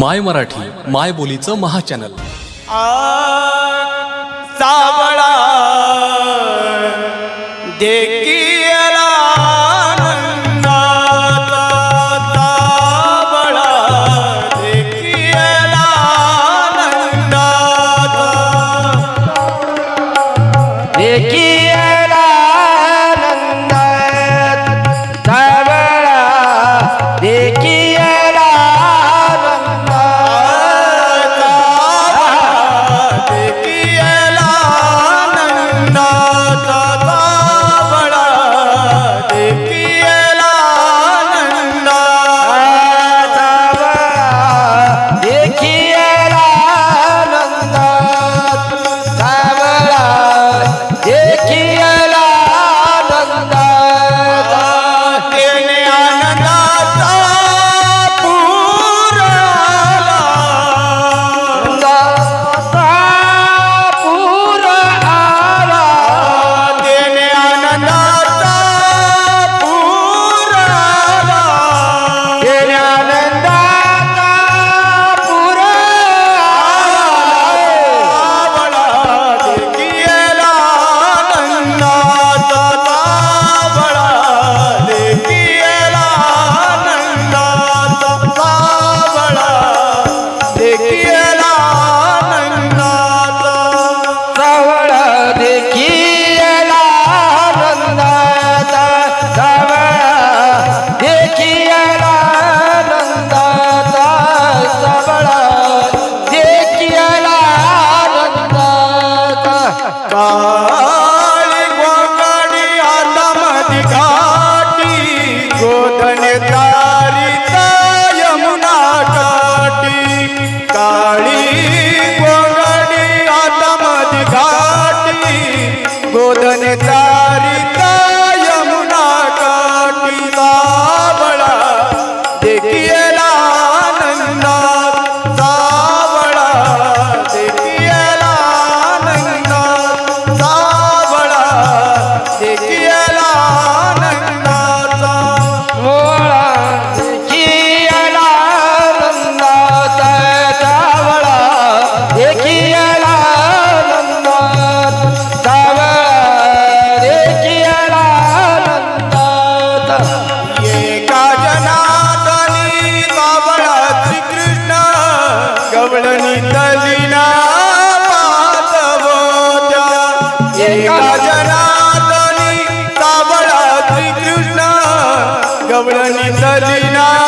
माय मराठी माय बोलीचं महाचॅनल. चावळा देख देता कवरणी तलीना